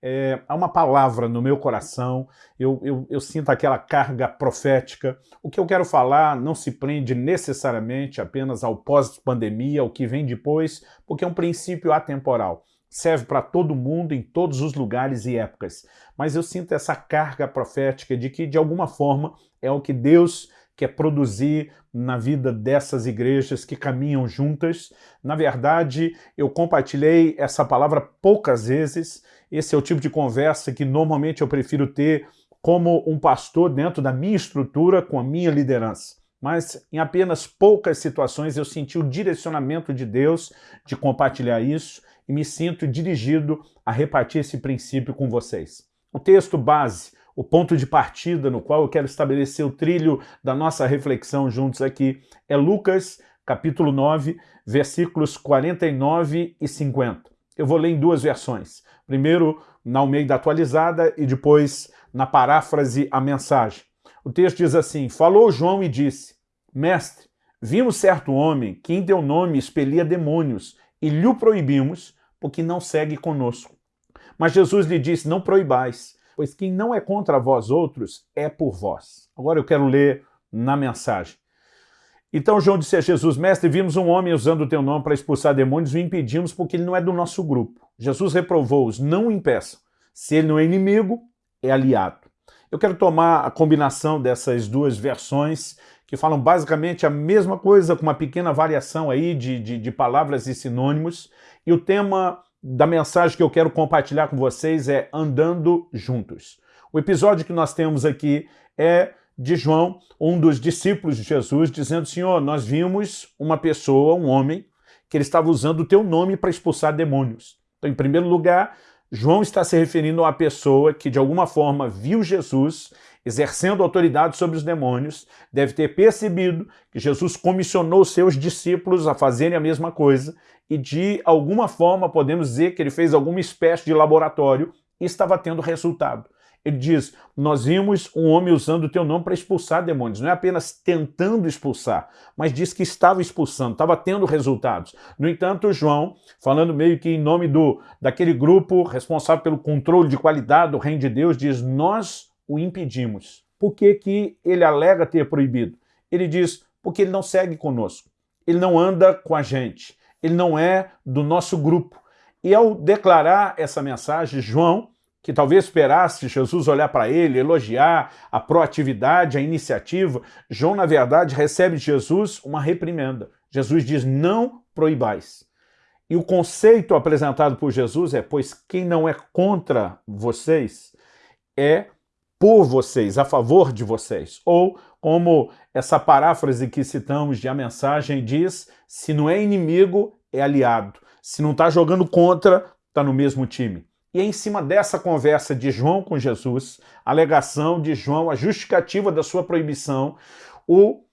é, há uma palavra no meu coração, eu, eu, eu, sinto aquela carga profética. O que eu quero falar não se prende necessariamente apenas ao pós-pandemia, ao que vem depois, porque é um princípio atemporal. Serve para todo mundo, em todos os lugares e épocas. Mas eu sinto essa carga profética de que, de alguma forma, é o que Deus quer produzir na vida dessas igrejas que caminham juntas. Na verdade, eu compartilhei essa palavra poucas vezes. Esse é o tipo de conversa que normalmente eu prefiro ter como um pastor dentro da minha estrutura, com a minha liderança. Mas em apenas poucas situações eu senti o direcionamento de Deus de compartilhar isso e me sinto dirigido a repartir esse princípio com vocês. O texto base o ponto de partida no qual eu quero estabelecer o trilho da nossa reflexão juntos aqui é Lucas, capítulo 9, versículos 49 e 50. Eu vou ler em duas versões. Primeiro na Almeida atualizada e depois na paráfrase a mensagem. O texto diz assim, Falou João e disse, Mestre, vimos certo homem que em teu nome expelia demônios e lhe o proibimos, porque não segue conosco. Mas Jesus lhe disse, não proibais, pois quem não é contra vós outros é por vós. Agora eu quero ler na mensagem. Então João disse a Jesus, Mestre, vimos um homem usando o teu nome para expulsar demônios e o impedimos porque ele não é do nosso grupo. Jesus reprovou-os, não impeçam. Se ele não é inimigo, é aliado. Eu quero tomar a combinação dessas duas versões que falam basicamente a mesma coisa, com uma pequena variação aí de, de, de palavras e sinônimos, e o tema da mensagem que eu quero compartilhar com vocês é Andando Juntos. O episódio que nós temos aqui é de João, um dos discípulos de Jesus, dizendo, Senhor, nós vimos uma pessoa, um homem, que ele estava usando o teu nome para expulsar demônios. Então, em primeiro lugar, João está se referindo a uma pessoa que de alguma forma viu Jesus exercendo autoridade sobre os demônios, deve ter percebido que Jesus comissionou seus discípulos a fazerem a mesma coisa e de alguma forma podemos dizer que ele fez alguma espécie de laboratório e estava tendo resultado. Ele diz, nós vimos um homem usando o teu nome para expulsar demônios. Não é apenas tentando expulsar, mas diz que estava expulsando, estava tendo resultados. No entanto, João, falando meio que em nome do daquele grupo responsável pelo controle de qualidade do reino de Deus, diz, nós o impedimos. Por que, que ele alega ter proibido? Ele diz, porque ele não segue conosco, ele não anda com a gente, ele não é do nosso grupo. E ao declarar essa mensagem, João, que talvez esperasse Jesus olhar para ele, elogiar a proatividade, a iniciativa, João, na verdade, recebe de Jesus uma reprimenda. Jesus diz, não proibais. E o conceito apresentado por Jesus é, pois quem não é contra vocês é por vocês, a favor de vocês. Ou, como essa paráfrase que citamos de a mensagem diz, se não é inimigo, é aliado. Se não está jogando contra, está no mesmo time. E é em cima dessa conversa de João com Jesus, a alegação de João, a justificativa da sua proibição, o,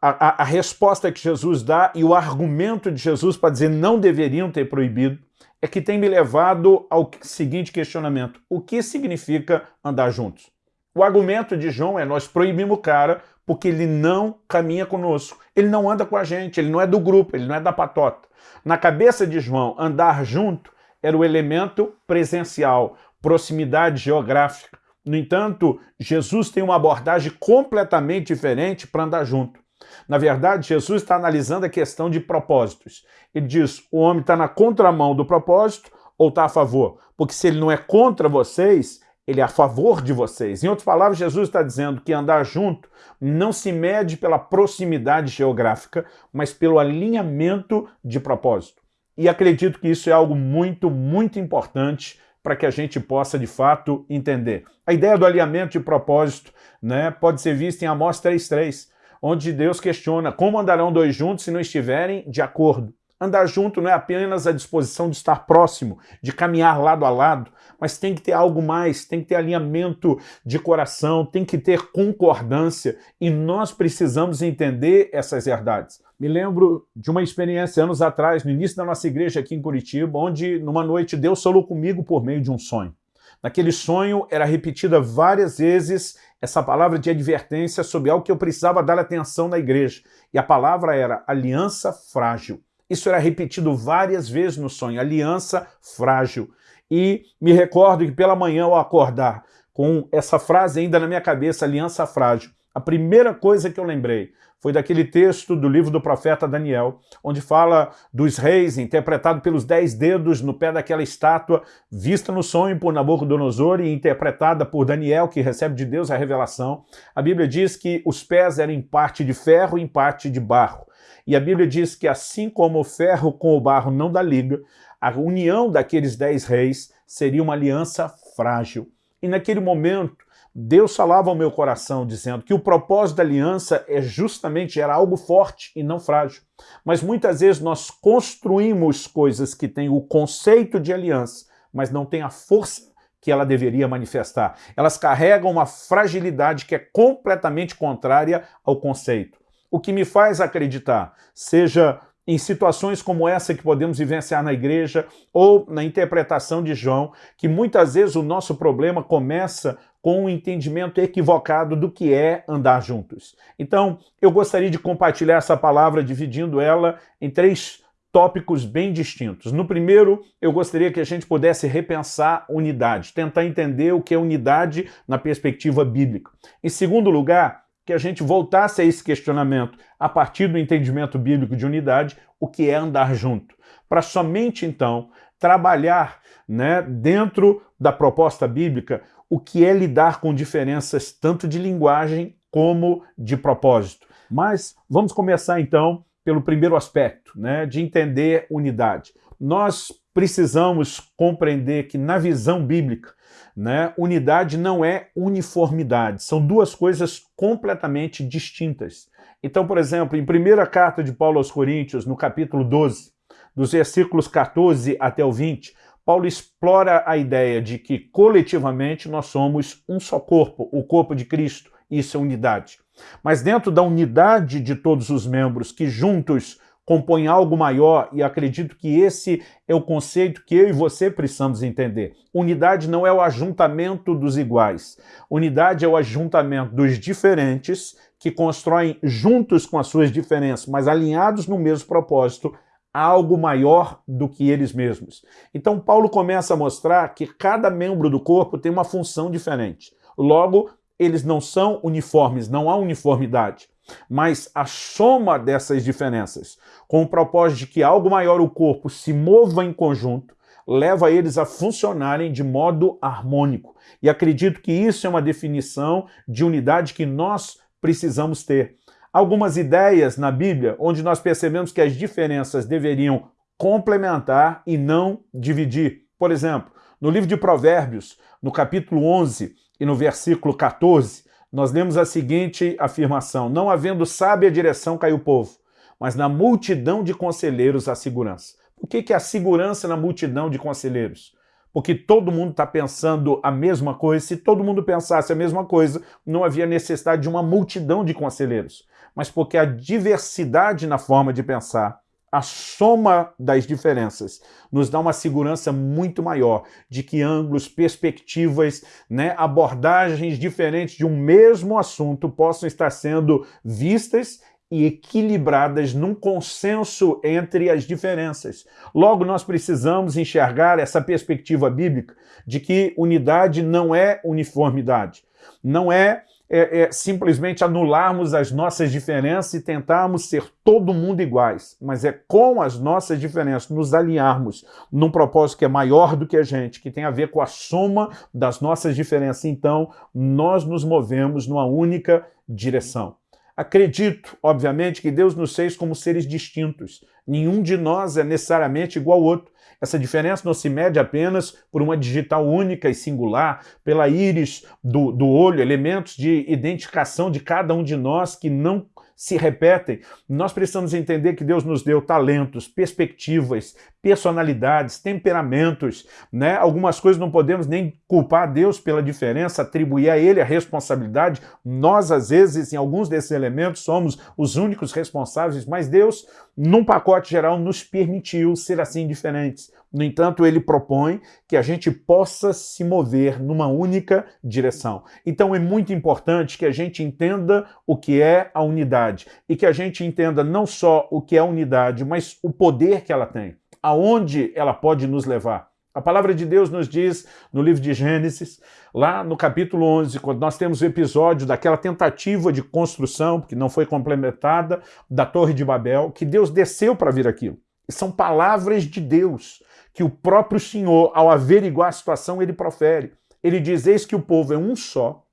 a, a, a resposta que Jesus dá e o argumento de Jesus para dizer não deveriam ter proibido, é que tem me levado ao seguinte questionamento. O que significa andar juntos? O argumento de João é nós proibimos o cara porque ele não caminha conosco. Ele não anda com a gente, ele não é do grupo, ele não é da patota. Na cabeça de João, andar junto era o elemento presencial, proximidade geográfica. No entanto, Jesus tem uma abordagem completamente diferente para andar junto. Na verdade, Jesus está analisando a questão de propósitos. Ele diz, o homem está na contramão do propósito ou está a favor? Porque se ele não é contra vocês, ele é a favor de vocês. Em outras palavras, Jesus está dizendo que andar junto não se mede pela proximidade geográfica, mas pelo alinhamento de propósito. E acredito que isso é algo muito, muito importante para que a gente possa, de fato, entender. A ideia do alinhamento de propósito né, pode ser vista em Amós 3.3, onde Deus questiona como andarão dois juntos se não estiverem de acordo. Andar junto não é apenas a disposição de estar próximo, de caminhar lado a lado, mas tem que ter algo mais, tem que ter alinhamento de coração, tem que ter concordância, e nós precisamos entender essas verdades. Me lembro de uma experiência anos atrás, no início da nossa igreja aqui em Curitiba, onde numa noite Deus falou comigo por meio de um sonho. Naquele sonho era repetida várias vezes essa palavra de advertência sobre algo que eu precisava dar atenção na igreja. E a palavra era aliança frágil. Isso era repetido várias vezes no sonho, aliança frágil. e me recordo que pela manhã ao acordar com essa frase ainda na minha cabeça, aliança frágil, a primeira coisa que eu lembrei foi daquele texto do livro do profeta Daniel, onde fala dos reis, interpretado pelos dez dedos no pé daquela estátua, vista no sonho por Nabucodonosor e interpretada por Daniel, que recebe de Deus a revelação. A Bíblia diz que os pés eram em parte de ferro e em parte de barro. E a Bíblia diz que assim como o ferro com o barro não dá liga, a união daqueles dez reis seria uma aliança frágil. E naquele momento, Deus falava ao meu coração dizendo que o propósito da aliança é justamente era algo forte e não frágil. Mas muitas vezes nós construímos coisas que têm o conceito de aliança, mas não têm a força que ela deveria manifestar. Elas carregam uma fragilidade que é completamente contrária ao conceito. O que me faz acreditar, seja em situações como essa que podemos vivenciar na igreja ou na interpretação de João, que muitas vezes o nosso problema começa com um entendimento equivocado do que é andar juntos. Então, eu gostaria de compartilhar essa palavra dividindo ela em três tópicos bem distintos. No primeiro, eu gostaria que a gente pudesse repensar unidade, tentar entender o que é unidade na perspectiva bíblica. Em segundo lugar, que a gente voltasse a esse questionamento a partir do entendimento bíblico de unidade, o que é andar junto, para somente então trabalhar né, dentro da proposta bíblica o que é lidar com diferenças tanto de linguagem como de propósito. Mas vamos começar então pelo primeiro aspecto, né, de entender unidade. Nós precisamos compreender que na visão bíblica né? Unidade não é uniformidade, são duas coisas completamente distintas. Então, por exemplo, em primeira carta de Paulo aos Coríntios, no capítulo 12, dos versículos 14 até o 20, Paulo explora a ideia de que coletivamente nós somos um só corpo, o corpo de Cristo, isso é unidade. Mas dentro da unidade de todos os membros que juntos compõem algo maior e acredito que esse é o conceito que eu e você precisamos entender. Unidade não é o ajuntamento dos iguais. Unidade é o ajuntamento dos diferentes que constroem juntos com as suas diferenças, mas alinhados no mesmo propósito, algo maior do que eles mesmos. Então Paulo começa a mostrar que cada membro do corpo tem uma função diferente. Logo, eles não são uniformes, não há uniformidade. Mas a soma dessas diferenças, com o propósito de que algo maior o corpo se mova em conjunto, leva eles a funcionarem de modo harmônico. E acredito que isso é uma definição de unidade que nós precisamos ter. Algumas ideias na Bíblia onde nós percebemos que as diferenças deveriam complementar e não dividir. Por exemplo, no livro de Provérbios, no capítulo 11 e no versículo 14, nós lemos a seguinte afirmação, não havendo sábia direção cai o povo, mas na multidão de conselheiros há segurança. Por que, que há segurança na multidão de conselheiros? Porque todo mundo está pensando a mesma coisa. Se todo mundo pensasse a mesma coisa, não havia necessidade de uma multidão de conselheiros. Mas porque a diversidade na forma de pensar a soma das diferenças nos dá uma segurança muito maior de que ângulos, perspectivas, né, abordagens diferentes de um mesmo assunto possam estar sendo vistas e equilibradas num consenso entre as diferenças. Logo, nós precisamos enxergar essa perspectiva bíblica de que unidade não é uniformidade, não é é, é, simplesmente anularmos as nossas diferenças e tentarmos ser todo mundo iguais, mas é com as nossas diferenças nos alinharmos num propósito que é maior do que a gente, que tem a ver com a soma das nossas diferenças. Então, nós nos movemos numa única direção. Acredito, obviamente, que Deus nos fez como seres distintos. Nenhum de nós é necessariamente igual ao outro. Essa diferença não se mede apenas por uma digital única e singular, pela íris do, do olho, elementos de identificação de cada um de nós que não se repetem. Nós precisamos entender que Deus nos deu talentos, perspectivas, personalidades, temperamentos, né? Algumas coisas não podemos nem culpar Deus pela diferença, atribuir a Ele a responsabilidade. Nós, às vezes, em alguns desses elementos, somos os únicos responsáveis, mas Deus, num pacote geral, nos permitiu ser assim diferentes. No entanto, ele propõe que a gente possa se mover numa única direção. Então é muito importante que a gente entenda o que é a unidade e que a gente entenda não só o que é a unidade, mas o poder que ela tem, aonde ela pode nos levar. A palavra de Deus nos diz no livro de Gênesis, lá no capítulo 11, quando nós temos o episódio daquela tentativa de construção, que não foi complementada, da Torre de Babel, que Deus desceu para vir aquilo. São palavras de Deus, que o próprio Senhor, ao averiguar a situação, ele profere. Ele diz, eis que o povo é um só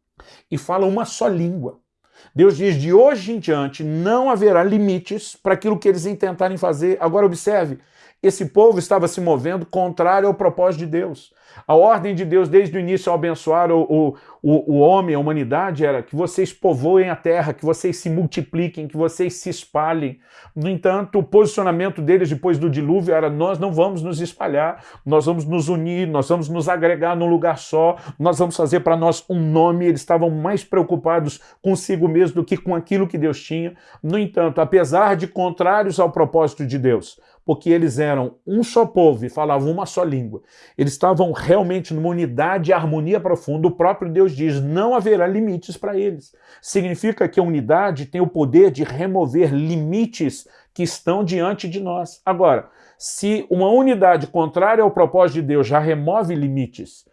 e fala uma só língua. Deus diz, de hoje em diante não haverá limites para aquilo que eles intentarem fazer. Agora observe, esse povo estava se movendo contrário ao propósito de Deus. A ordem de Deus, desde o início, ao abençoar o, o, o, homem, a humanidade, era que vocês povoem a terra, que vocês se multipliquem, que vocês se espalhem. No entanto, o posicionamento deles depois do dilúvio era nós não vamos nos espalhar, nós vamos nos unir, nós vamos nos agregar num lugar só, nós vamos fazer para nós um nome. Eles estavam mais preocupados consigo mesmo do que com aquilo que Deus tinha. No entanto, apesar de contrários ao propósito de Deus, porque eles eram um só povo e falavam uma só língua. Eles estavam realmente numa unidade e harmonia profunda. O próprio Deus diz, não haverá limites para eles. Significa que a unidade tem o poder de remover limites que estão diante de nós. Agora, se uma unidade contrária ao propósito de Deus já remove limites,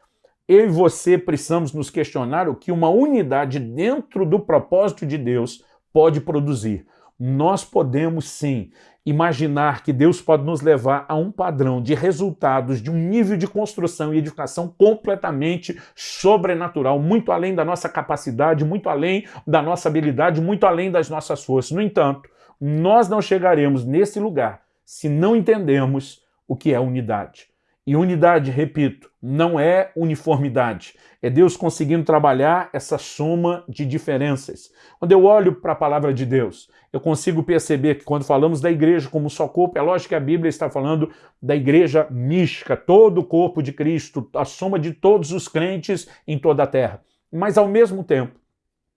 eu e você precisamos nos questionar o que uma unidade dentro do propósito de Deus pode produzir. Nós podemos sim imaginar que Deus pode nos levar a um padrão de resultados, de um nível de construção e edificação completamente sobrenatural, muito além da nossa capacidade, muito além da nossa habilidade, muito além das nossas forças. No entanto, nós não chegaremos nesse lugar se não entendermos o que é unidade. E unidade, repito, não é uniformidade. É Deus conseguindo trabalhar essa soma de diferenças. Quando eu olho para a palavra de Deus, eu consigo perceber que quando falamos da igreja como só corpo, é lógico que a Bíblia está falando da igreja mística, todo o corpo de Cristo, a soma de todos os crentes em toda a terra. Mas ao mesmo tempo,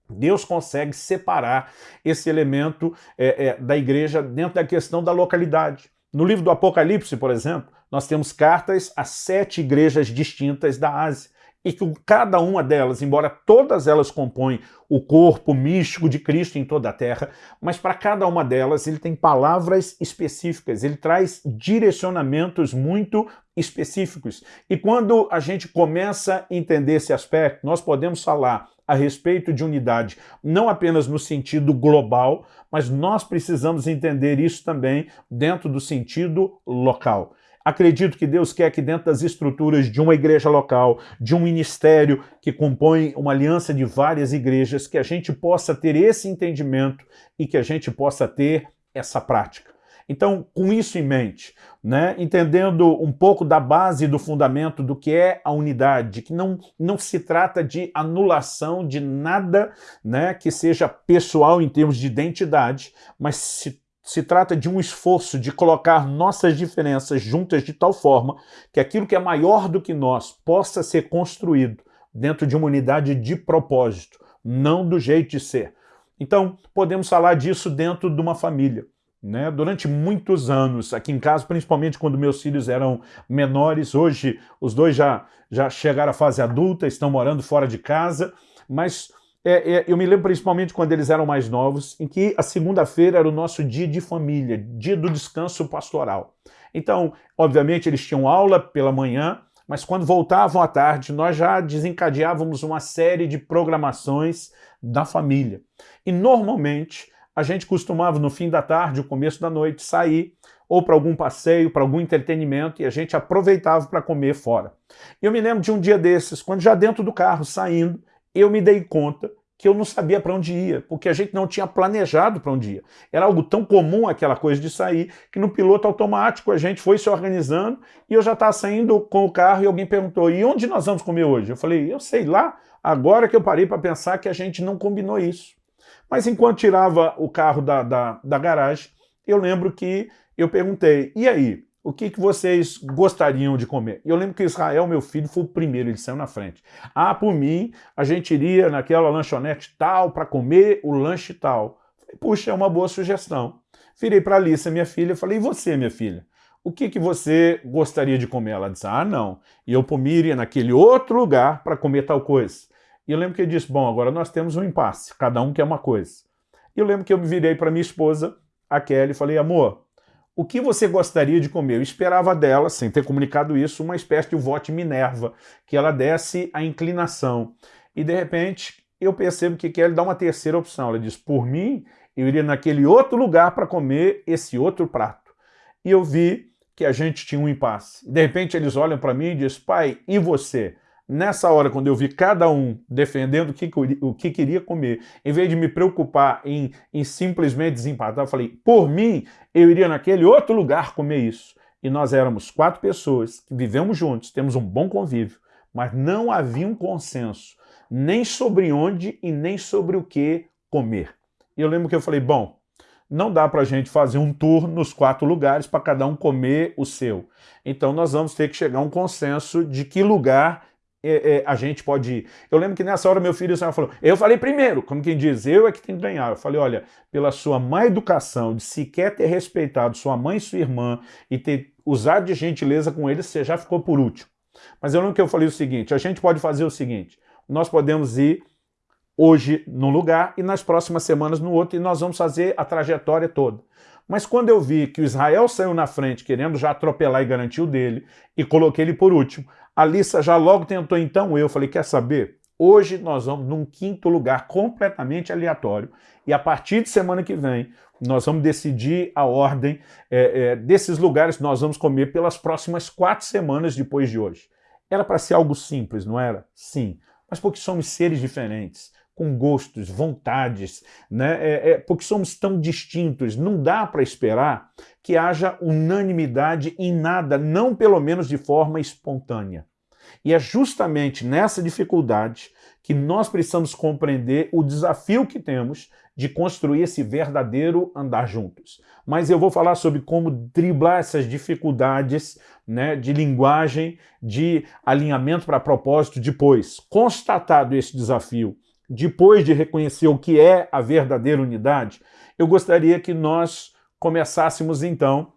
Deus consegue separar esse elemento é, é, da igreja dentro da questão da localidade. No livro do Apocalipse, por exemplo, nós temos cartas a sete igrejas distintas da Ásia e que cada uma delas, embora todas elas compõem o corpo místico de Cristo em toda a terra, mas para cada uma delas ele tem palavras específicas, ele traz direcionamentos muito específicos. E quando a gente começa a entender esse aspecto, nós podemos falar a respeito de unidade, não apenas no sentido global, mas nós precisamos entender isso também dentro do sentido local. Acredito que Deus quer que dentro das estruturas de uma igreja local, de um ministério que compõe uma aliança de várias igrejas, que a gente possa ter esse entendimento e que a gente possa ter essa prática. Então, com isso em mente, né, entendendo um pouco da base do fundamento do que é a unidade, que não, não se trata de anulação de nada né, que seja pessoal em termos de identidade, mas se se trata de um esforço de colocar nossas diferenças juntas de tal forma que aquilo que é maior do que nós possa ser construído dentro de uma unidade de propósito, não do jeito de ser. Então, podemos falar disso dentro de uma família. Né? Durante muitos anos, aqui em casa, principalmente quando meus filhos eram menores, hoje os dois já, já chegaram à fase adulta, estão morando fora de casa, mas é, é, eu me lembro principalmente quando eles eram mais novos, em que a segunda-feira era o nosso dia de família, dia do descanso pastoral. Então, obviamente, eles tinham aula pela manhã, mas quando voltavam à tarde, nós já desencadeávamos uma série de programações da família. E normalmente, a gente costumava, no fim da tarde, o começo da noite, sair ou para algum passeio, para algum entretenimento, e a gente aproveitava para comer fora. Eu me lembro de um dia desses, quando já dentro do carro, saindo, eu me dei conta que eu não sabia para onde ia, porque a gente não tinha planejado para onde ia. Era algo tão comum aquela coisa de sair, que no piloto automático a gente foi se organizando e eu já estava saindo com o carro e alguém perguntou, e onde nós vamos comer hoje? Eu falei, eu sei lá, agora que eu parei para pensar que a gente não combinou isso. Mas enquanto tirava o carro da, da, da garagem, eu lembro que eu perguntei, e aí, o que, que vocês gostariam de comer? Eu lembro que Israel, meu filho, foi o primeiro, ele saiu na frente. Ah, por mim, a gente iria naquela lanchonete tal para comer o lanche tal. Puxa, é uma boa sugestão. Virei para a Alissa, minha filha, e falei, e você, minha filha? O que, que você gostaria de comer? Ela disse, ah, não. E eu por mim iria naquele outro lugar para comer tal coisa. E eu lembro que ele disse, bom, agora nós temos um impasse, cada um quer uma coisa. E eu lembro que eu me virei para minha esposa, a Kelly, e falei, amor, o que você gostaria de comer? Eu esperava dela, sem ter comunicado isso, uma espécie de vote Minerva, que ela desse a inclinação. E de repente eu percebo que quer dar uma terceira opção. Ela diz, por mim, eu iria naquele outro lugar para comer esse outro prato. E eu vi que a gente tinha um impasse. De repente eles olham para mim e dizem, pai, e você? Nessa hora, quando eu vi cada um defendendo o que, o que queria comer, em vez de me preocupar em, em simplesmente desempatar, eu falei, por mim, eu iria naquele outro lugar comer isso. E nós éramos quatro pessoas que vivemos juntos, temos um bom convívio, mas não havia um consenso, nem sobre onde e nem sobre o que comer. E eu lembro que eu falei, bom, não dá para a gente fazer um tour nos quatro lugares para cada um comer o seu. Então nós vamos ter que chegar a um consenso de que lugar é, é, a gente pode ir. Eu lembro que nessa hora meu filho falou, eu falei primeiro, como quem diz, eu é que tenho que ganhar. Eu falei, olha, pela sua má educação, de sequer ter respeitado sua mãe e sua irmã e ter usado de gentileza com eles, você já ficou por último. Mas eu lembro que eu falei o seguinte, a gente pode fazer o seguinte, nós podemos ir hoje num lugar e nas próximas semanas no outro, e nós vamos fazer a trajetória toda. Mas quando eu vi que o Israel saiu na frente, querendo já atropelar e garantir o dele, e coloquei ele por último, a Lissa já logo tentou então eu. Falei, quer saber? Hoje nós vamos num quinto lugar completamente aleatório, e a partir de semana que vem nós vamos decidir a ordem é, é, desses lugares que nós vamos comer pelas próximas quatro semanas depois de hoje. Era para ser algo simples, não era? Sim, mas porque somos seres diferentes com gostos, vontades, né? É, é, porque somos tão distintos, não dá para esperar que haja unanimidade em nada, não pelo menos de forma espontânea. E é justamente nessa dificuldade que nós precisamos compreender o desafio que temos de construir esse verdadeiro andar juntos. Mas eu vou falar sobre como driblar essas dificuldades né, de linguagem, de alinhamento para propósito depois. Constatado esse desafio, depois de reconhecer o que é a verdadeira unidade, eu gostaria que nós começássemos então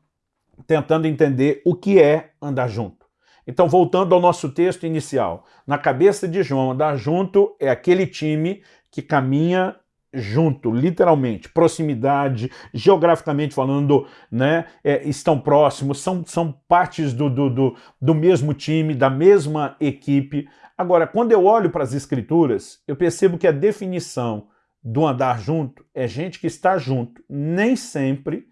tentando entender o que é andar junto. Então, voltando ao nosso texto inicial, na cabeça de João, andar junto é aquele time que caminha junto, literalmente, proximidade, geograficamente falando, né, é, estão próximos, são, são partes do, do, do, do mesmo time, da mesma equipe. Agora, quando eu olho para as escrituras, eu percebo que a definição do andar junto é gente que está junto, nem sempre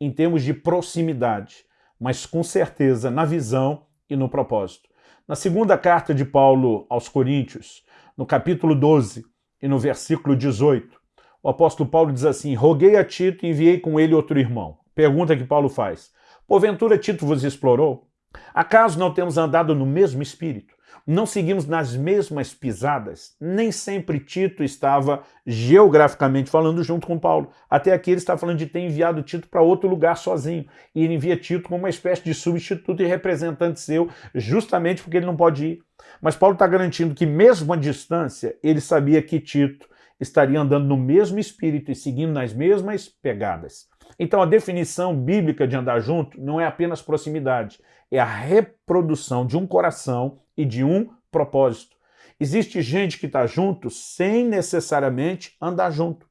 em termos de proximidade, mas com certeza na visão e no propósito. Na segunda carta de Paulo aos Coríntios, no capítulo 12, e no versículo 18, o apóstolo Paulo diz assim, roguei a Tito e enviei com ele outro irmão. Pergunta que Paulo faz, porventura Tito vos explorou? Acaso não temos andado no mesmo espírito? Não seguimos nas mesmas pisadas? Nem sempre Tito estava geograficamente falando junto com Paulo. Até aqui ele está falando de ter enviado Tito para outro lugar sozinho. E ele envia Tito como uma espécie de substituto e representante seu, justamente porque ele não pode ir. Mas Paulo está garantindo que mesmo à distância, ele sabia que Tito estaria andando no mesmo espírito e seguindo nas mesmas pegadas. Então a definição bíblica de andar junto não é apenas proximidade, é a reprodução de um coração e de um propósito. Existe gente que está junto sem necessariamente andar junto.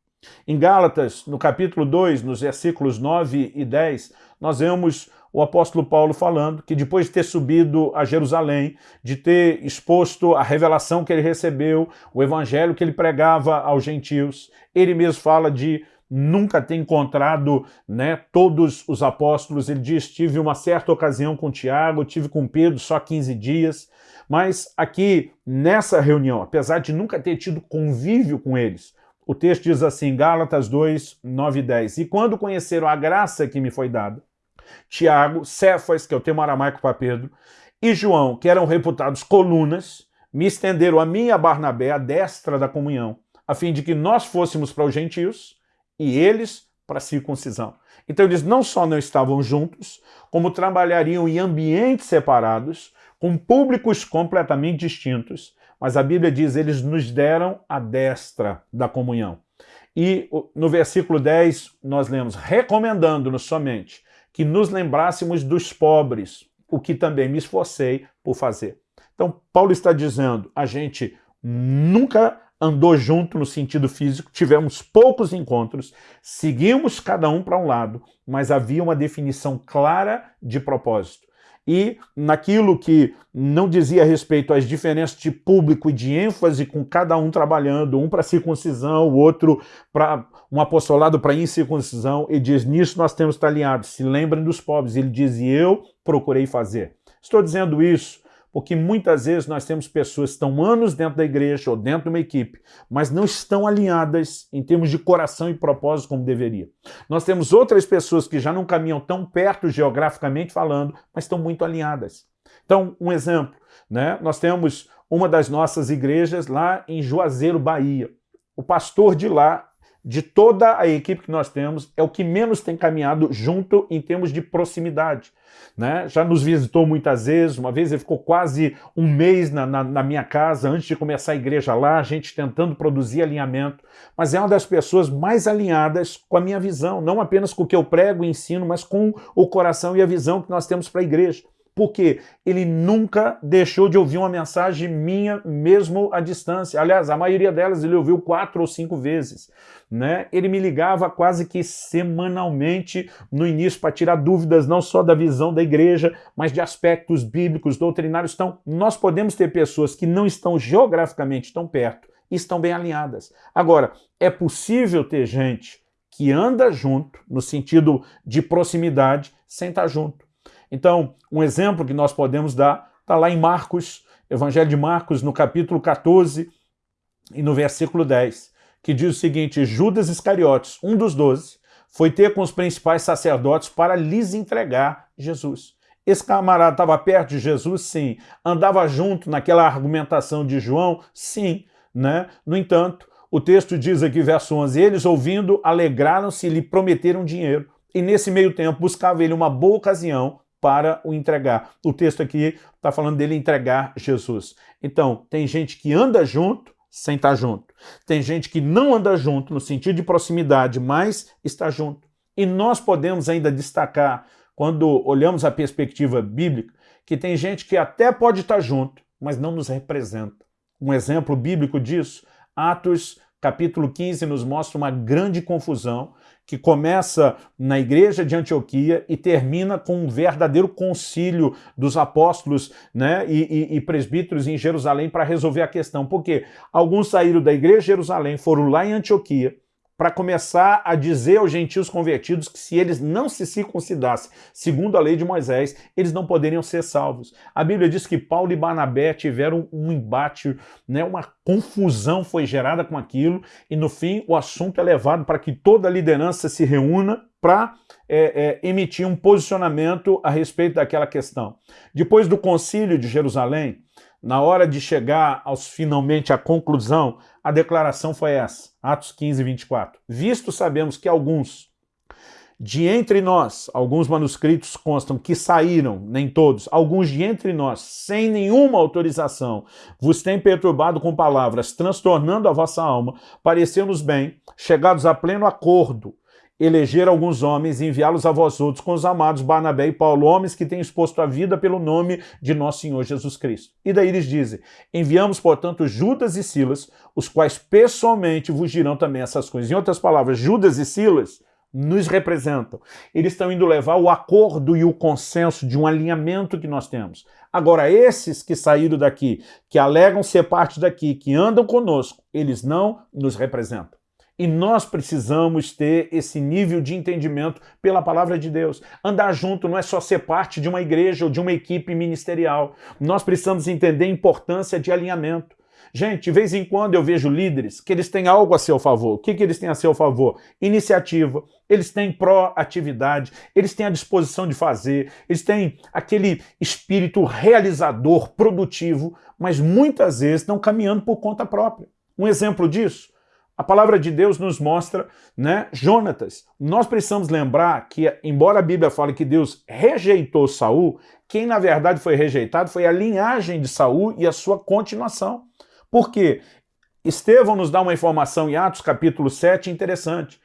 Em Gálatas, no capítulo 2, nos versículos 9 e 10, nós vemos o apóstolo Paulo falando que depois de ter subido a Jerusalém, de ter exposto a revelação que ele recebeu, o evangelho que ele pregava aos gentios, ele mesmo fala de nunca ter encontrado né, todos os apóstolos. Ele diz, tive uma certa ocasião com Tiago, tive com Pedro só 15 dias, mas aqui nessa reunião, apesar de nunca ter tido convívio com eles, o texto diz assim, Gálatas 2, 9 e 10, E quando conheceram a graça que me foi dada, Tiago, Cefas, que é o termo aramaico para Pedro, e João, que eram reputados colunas, me estenderam a mim e a Barnabé a destra da comunhão, a fim de que nós fôssemos para os gentios e eles para a circuncisão. Então eles não só não estavam juntos, como trabalhariam em ambientes separados, com públicos completamente distintos, mas a Bíblia diz, eles nos deram a destra da comunhão. E no versículo 10 nós lemos, recomendando-nos somente que nos lembrássemos dos pobres, o que também me esforcei por fazer. Então, Paulo está dizendo, a gente nunca andou junto no sentido físico, tivemos poucos encontros, seguimos cada um para um lado, mas havia uma definição clara de propósito. E naquilo que não dizia respeito às diferenças de público e de ênfase, com cada um trabalhando, um para circuncisão, o outro para um apostolado para incircuncisão, ele diz, nisso nós temos que estar alinhados, se lembrem dos pobres. Ele diz, e eu procurei fazer. Estou dizendo isso porque muitas vezes nós temos pessoas que estão anos dentro da igreja ou dentro de uma equipe, mas não estão alinhadas em termos de coração e propósito como deveria. Nós temos outras pessoas que já não caminham tão perto geograficamente falando, mas estão muito alinhadas. Então, um exemplo, né? nós temos uma das nossas igrejas lá em Juazeiro, Bahia. O pastor de lá de toda a equipe que nós temos, é o que menos tem caminhado junto em termos de proximidade. Né? Já nos visitou muitas vezes, uma vez ele ficou quase um mês na, na, na, minha casa antes de começar a igreja lá, a gente tentando produzir alinhamento, mas é uma das pessoas mais alinhadas com a minha visão, não apenas com o que eu prego e ensino, mas com o coração e a visão que nós temos para a igreja porque ele nunca deixou de ouvir uma mensagem minha, mesmo à distância. Aliás, a maioria delas ele ouviu quatro ou cinco vezes. Né? Ele me ligava quase que semanalmente no início para tirar dúvidas não só da visão da igreja, mas de aspectos bíblicos, doutrinários. Então, nós podemos ter pessoas que não estão geograficamente tão perto estão bem alinhadas. Agora, é possível ter gente que anda junto, no sentido de proximidade, sem estar junto. Então, um exemplo que nós podemos dar está lá em Marcos, Evangelho de Marcos, no capítulo 14 e no versículo 10, que diz o seguinte, Judas Iscariotes, um dos doze, foi ter com os principais sacerdotes para lhes entregar Jesus. Esse camarada estava perto de Jesus? Sim. Andava junto naquela argumentação de João? Sim. Né? No entanto, o texto diz aqui, verso 11, eles ouvindo, alegraram-se e lhe prometeram dinheiro. E nesse meio tempo buscava ele uma boa ocasião para o entregar. O texto aqui está falando dele entregar Jesus. Então, tem gente que anda junto sem estar junto. Tem gente que não anda junto no sentido de proximidade, mas está junto. E nós podemos ainda destacar, quando olhamos a perspectiva bíblica, que tem gente que até pode estar junto, mas não nos representa. Um exemplo bíblico disso, Atos capítulo 15 nos mostra uma grande confusão que começa na igreja de Antioquia e termina com um verdadeiro concílio dos apóstolos né, e, e, e presbíteros em Jerusalém para resolver a questão. Porque alguns saíram da igreja de Jerusalém, foram lá em Antioquia, para começar a dizer aos gentios convertidos que se eles não se circuncidassem segundo a lei de Moisés, eles não poderiam ser salvos. A Bíblia diz que Paulo e Barnabé tiveram um embate, né, uma confusão foi gerada com aquilo, e no fim o assunto é levado para que toda a liderança se reúna para é, é, emitir um posicionamento a respeito daquela questão. Depois do concílio de Jerusalém, na hora de chegar aos finalmente à conclusão, a declaração foi essa, Atos 15, 24. Visto sabemos que alguns, de entre nós, alguns manuscritos constam que saíram, nem todos, alguns de entre nós, sem nenhuma autorização, vos têm perturbado com palavras, transtornando a vossa alma, pareceu-nos bem, chegados a pleno acordo, eleger alguns homens e enviá-los a vós outros com os amados Barnabé e Paulo, homens que têm exposto a vida pelo nome de nosso Senhor Jesus Cristo. E daí eles dizem, enviamos, portanto, Judas e Silas, os quais pessoalmente vos dirão também essas coisas. Em outras palavras, Judas e Silas nos representam. Eles estão indo levar o acordo e o consenso de um alinhamento que nós temos. Agora, esses que saíram daqui, que alegam ser parte daqui, que andam conosco, eles não nos representam. E nós precisamos ter esse nível de entendimento pela palavra de Deus. Andar junto não é só ser parte de uma igreja ou de uma equipe ministerial. Nós precisamos entender a importância de alinhamento. Gente, de vez em quando eu vejo líderes que eles têm algo a seu favor. O que, que eles têm a seu favor? Iniciativa, eles têm proatividade, eles têm a disposição de fazer, eles têm aquele espírito realizador, produtivo, mas muitas vezes estão caminhando por conta própria. Um exemplo disso, a palavra de Deus nos mostra, né, Jonatas. Nós precisamos lembrar que, embora a Bíblia fale que Deus rejeitou Saul, quem na verdade foi rejeitado foi a linhagem de Saul e a sua continuação. Por quê? Estevão nos dá uma informação em Atos capítulo 7 interessante.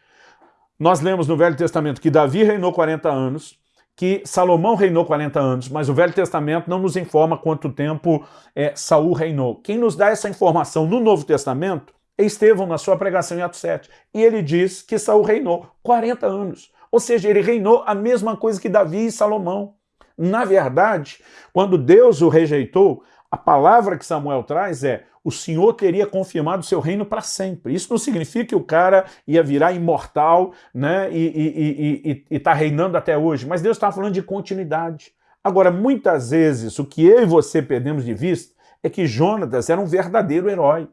Nós lemos no Velho Testamento que Davi reinou 40 anos, que Salomão reinou 40 anos, mas o Velho Testamento não nos informa quanto tempo é, Saul reinou. Quem nos dá essa informação no Novo Testamento Estevão na sua pregação em Atos 7. E ele diz que Saul reinou 40 anos. Ou seja, ele reinou a mesma coisa que Davi e Salomão. Na verdade, quando Deus o rejeitou, a palavra que Samuel traz é o Senhor teria confirmado seu reino para sempre. Isso não significa que o cara ia virar imortal né, e está reinando até hoje, mas Deus está falando de continuidade. Agora, muitas vezes, o que eu e você perdemos de vista é que Jonatas era um verdadeiro herói.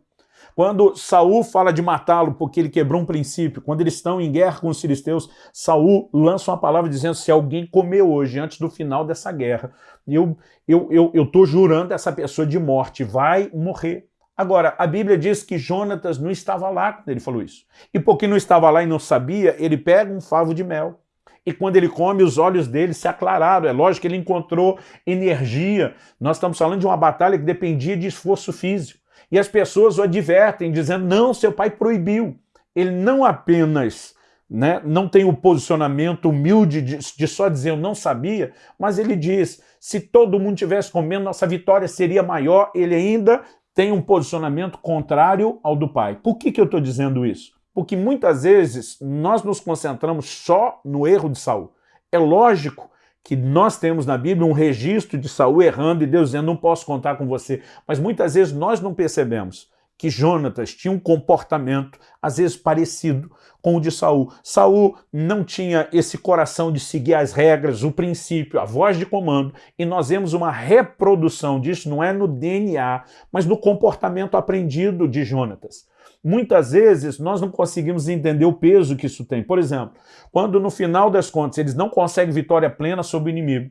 Quando Saul fala de matá-lo porque ele quebrou um princípio, quando eles estão em guerra com os filisteus, Saul lança uma palavra dizendo: se alguém comer hoje, antes do final dessa guerra, eu eu eu, eu tô jurando essa pessoa de morte, vai morrer. Agora, a Bíblia diz que Jonatas não estava lá quando ele falou isso. E porque não estava lá e não sabia, ele pega um favo de mel. E quando ele come, os olhos dele se aclararam. É lógico que ele encontrou energia. Nós estamos falando de uma batalha que dependia de esforço físico. E as pessoas o advertem, dizendo, não, seu pai proibiu. Ele não apenas né, não tem o posicionamento humilde de, de, só dizer eu não sabia, mas ele diz, se todo mundo tivesse comendo, nossa vitória seria maior. Ele ainda tem um posicionamento contrário ao do pai. Por que, que eu estou dizendo isso? Porque muitas vezes nós nos concentramos só no erro de Saul. É lógico que nós temos na Bíblia um registro de Saul errando e Deus dizendo, não posso contar com você. Mas muitas vezes nós não percebemos que Jonatas tinha um comportamento, às vezes parecido com o de Saul. Saul não tinha esse coração de seguir as regras, o princípio, a voz de comando, e nós vemos uma reprodução disso, não é no DNA, mas no comportamento aprendido de Jonatas. Muitas vezes nós não conseguimos entender o peso que isso tem. Por exemplo, quando no final das contas eles não conseguem vitória plena sobre o inimigo,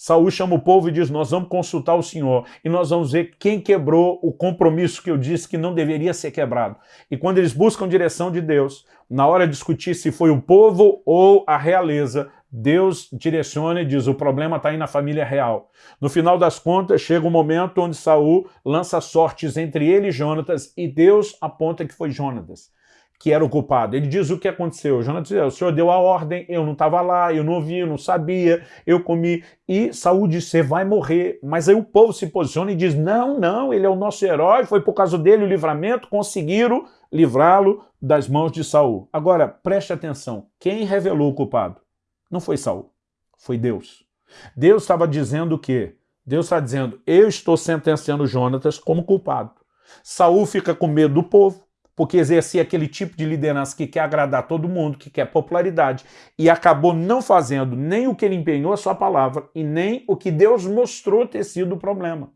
Saul chama o povo e diz, nós vamos consultar o Senhor e nós vamos ver quem quebrou o compromisso que eu disse que não deveria ser quebrado. E quando eles buscam direção de Deus, na hora de discutir se foi o povo ou a realeza, Deus direciona e diz, o problema está aí na família real. No final das contas, chega um momento onde Saul lança sortes entre ele e Jonatas, e Deus aponta que foi Jonatas que era o culpado. Ele diz o que aconteceu. Jonatas diz, o senhor deu a ordem, eu não estava lá, eu não ouvi, eu não sabia, eu comi. E Saul diz, você vai morrer. Mas aí o povo se posiciona e diz, não, não, ele é o nosso herói, foi por causa dele o livramento, conseguiram livrá-lo das mãos de Saul. Agora, preste atenção, quem revelou o culpado? Não foi Saul, foi Deus. Deus estava dizendo o quê? Deus está dizendo, eu estou sentenciando Jonatas como culpado. Saul fica com medo do povo, porque exercia aquele tipo de liderança que quer agradar todo mundo, que quer popularidade, e acabou não fazendo nem o que ele empenhou a sua palavra e nem o que Deus mostrou ter sido o problema.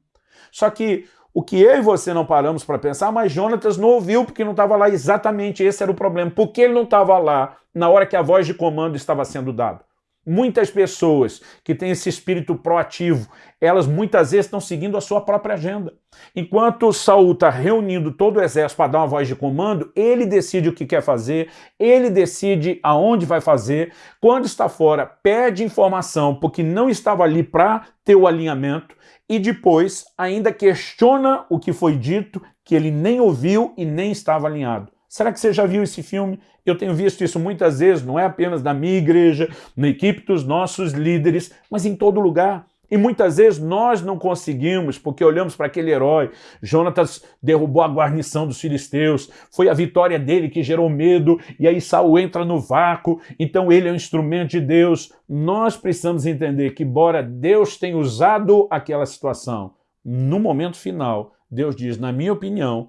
Só que o que eu e você não paramos para pensar, mas Jonatas não ouviu porque não estava lá exatamente esse era o problema. Por que ele não estava lá na hora que a voz de comando estava sendo dada? Muitas pessoas que têm esse espírito proativo, elas muitas vezes estão seguindo a sua própria agenda. Enquanto Saul está reunindo todo o exército para dar uma voz de comando, ele decide o que quer fazer, ele decide aonde vai fazer. Quando está fora, pede informação porque não estava ali para ter o alinhamento e depois ainda questiona o que foi dito, que ele nem ouviu e nem estava alinhado. Será que você já viu esse filme? Eu tenho visto isso muitas vezes, não é apenas na minha igreja, na equipe dos nossos líderes, mas em todo lugar. E muitas vezes nós não conseguimos, porque olhamos para aquele herói. Jonatas derrubou a guarnição dos filisteus, foi a vitória dele que gerou medo, e aí Saul entra no vácuo, então ele é um instrumento de Deus. Nós precisamos entender que, embora Deus tenha usado aquela situação, no momento final, Deus diz, na minha opinião,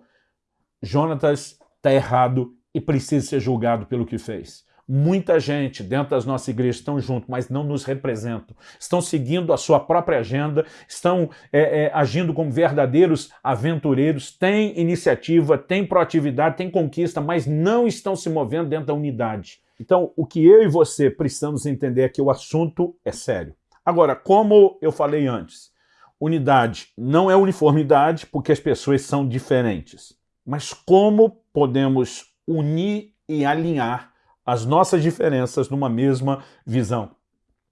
Jonatas está errado e precisa ser julgado pelo que fez. Muita gente dentro das nossas igrejas estão junto, mas não nos representam. Estão seguindo a sua própria agenda, estão é, é, agindo como verdadeiros aventureiros, têm iniciativa, têm proatividade, têm conquista, mas não estão se movendo dentro da unidade. Então, o que eu e você precisamos entender é que o assunto é sério. Agora, como eu falei antes, unidade não é uniformidade porque as pessoas são diferentes. Mas como podemos unir e alinhar as nossas diferenças numa mesma visão?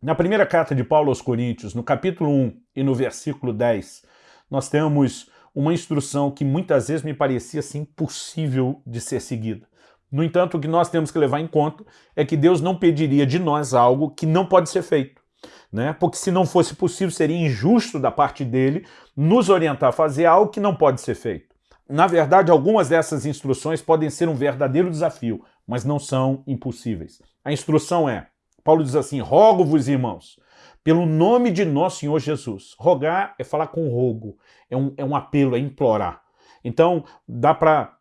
Na primeira carta de Paulo aos Coríntios, no capítulo 1 e no versículo 10, nós temos uma instrução que muitas vezes me parecia assim, impossível de ser seguida. No entanto, o que nós temos que levar em conta é que Deus não pediria de nós algo que não pode ser feito. Né? Porque se não fosse possível, seria injusto da parte dele nos orientar a fazer algo que não pode ser feito. Na verdade, algumas dessas instruções podem ser um verdadeiro desafio, mas não são impossíveis. A instrução é, Paulo diz assim, rogo-vos, irmãos, pelo nome de nosso Senhor Jesus. Rogar é falar com rogo, é um, é um apelo, é implorar. Então, dá para,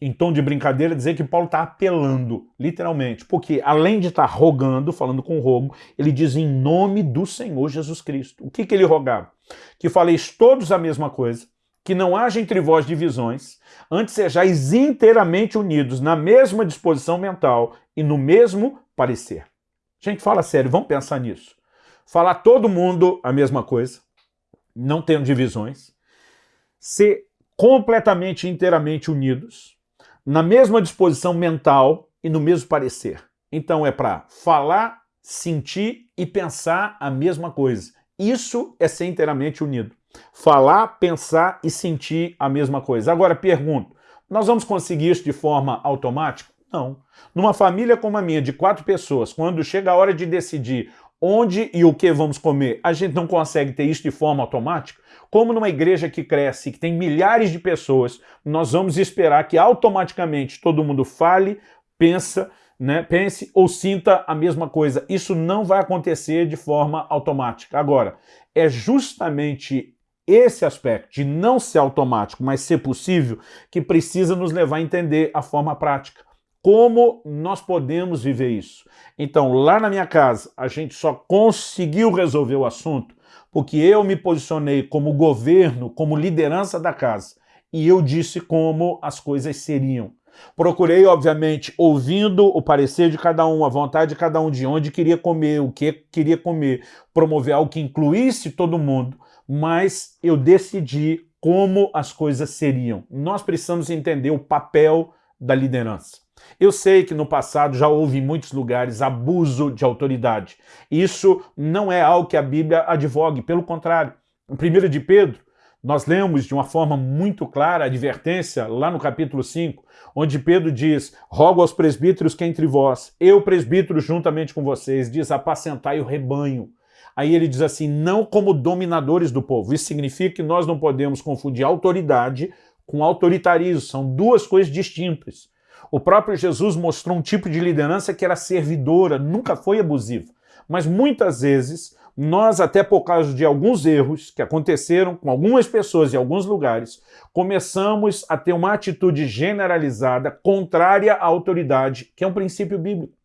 em, tom de brincadeira, dizer que Paulo está apelando, literalmente, porque além de estar tá rogando, falando com rogo, ele diz em nome do Senhor Jesus Cristo. O que, que ele rogava? Que faleis todos a mesma coisa, que não haja entre vós divisões, antes sejais inteiramente unidos na mesma disposição mental e no mesmo parecer. Gente, fala sério, vamos pensar nisso. Falar todo mundo a mesma coisa, não tendo divisões, ser completamente inteiramente unidos, na mesma disposição mental e no mesmo parecer. Então é para falar, sentir e pensar a mesma coisa. Isso é ser inteiramente unido. Falar, pensar e sentir a mesma coisa. Agora pergunto, nós vamos conseguir isso de forma automática? Não. Numa família como a minha, de quatro pessoas, quando chega a hora de decidir onde e o que vamos comer, a gente não consegue ter isso de forma automática? Como numa igreja que cresce, que tem milhares de pessoas, nós vamos esperar que automaticamente todo mundo fale, pensa, né, pense ou sinta a mesma coisa. Isso não vai acontecer de forma automática. Agora, é justamente esse aspecto de não ser automático, mas ser possível, que precisa nos levar a entender a forma prática. Como nós podemos viver isso? Então, lá na minha casa, a gente só conseguiu resolver o assunto porque eu me posicionei como governo, como liderança da casa, e eu disse como as coisas seriam. Procurei, obviamente, ouvindo o parecer de cada um, a vontade de cada um, de onde queria comer, o que queria comer, promover algo que incluísse todo mundo, mas eu decidi como as coisas seriam. Nós precisamos entender o papel da liderança. Eu sei que no passado já houve em muitos lugares abuso de autoridade. Isso não é algo que a Bíblia advogue, pelo contrário. Em 1 de Pedro, nós lemos de uma forma muito clara a advertência lá no capítulo 5, onde Pedro diz, rogo aos presbíteros que entre vós, eu presbítero juntamente com vocês, diz, apacentai o rebanho. Aí ele diz assim, não como dominadores do povo. Isso significa que nós não podemos confundir autoridade com autoritarismo, são duas coisas distintas. O próprio Jesus mostrou um tipo de liderança que era servidora, nunca foi abusiva. Mas muitas vezes, nós, até por causa de alguns erros que aconteceram com algumas pessoas em alguns lugares, começamos a ter uma atitude generalizada contrária à autoridade, que é um princípio bíblico.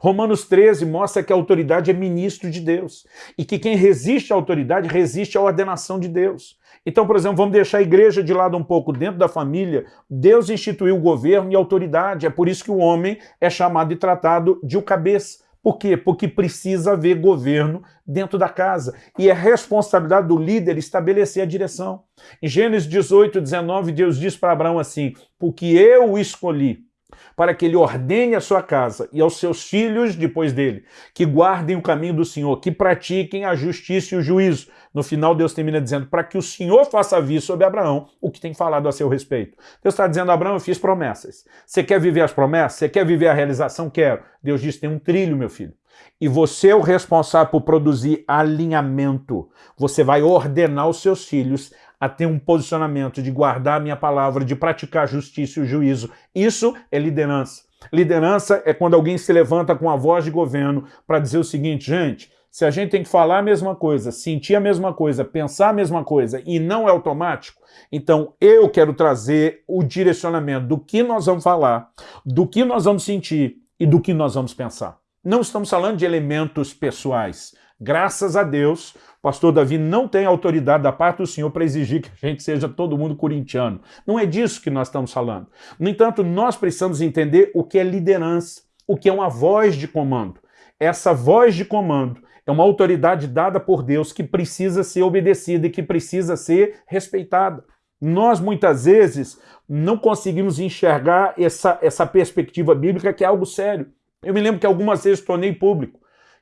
Romanos 13 mostra que a autoridade é ministro de Deus e que quem resiste à autoridade resiste à ordenação de Deus. Então, por exemplo, vamos deixar a igreja de lado um pouco dentro da família. Deus instituiu o governo e autoridade. É por isso que o homem é chamado e tratado de o cabeça. Por quê? Porque precisa haver governo dentro da casa. E é responsabilidade do líder estabelecer a direção. Em Gênesis 18, 19, Deus diz para Abraão assim, porque eu escolhi para que ele ordene a sua casa e aos seus filhos depois dele, que guardem o caminho do Senhor, que pratiquem a justiça e o juízo. No final, Deus termina dizendo, para que o Senhor faça vir sobre Abraão o que tem falado a seu respeito. Deus está dizendo, Abraão, eu fiz promessas. Você quer viver as promessas? Você quer viver a realização? Quero. Deus diz, tem um trilho, meu filho. E você é o responsável por produzir alinhamento. Você vai ordenar os seus filhos a ter um posicionamento de guardar a minha palavra, de praticar a justiça e o juízo. Isso é liderança. Liderança é quando alguém se levanta com a voz de governo para dizer o seguinte, gente, se a gente tem que falar a mesma coisa, sentir a mesma coisa, pensar a mesma coisa e não é automático, então eu quero trazer o direcionamento do que nós vamos falar, do que nós vamos sentir e do que nós vamos pensar. Não estamos falando de elementos pessoais. Graças a Deus, pastor Davi não tem autoridade da parte do Senhor para exigir que a gente seja todo mundo corintiano. Não é disso que nós estamos falando. No entanto, nós precisamos entender o que é liderança, o que é uma voz de comando. Essa voz de comando é uma autoridade dada por Deus que precisa ser obedecida e que precisa ser respeitada. Nós, muitas vezes, não conseguimos enxergar essa, essa perspectiva bíblica que é algo sério. Eu me lembro que algumas vezes tornei público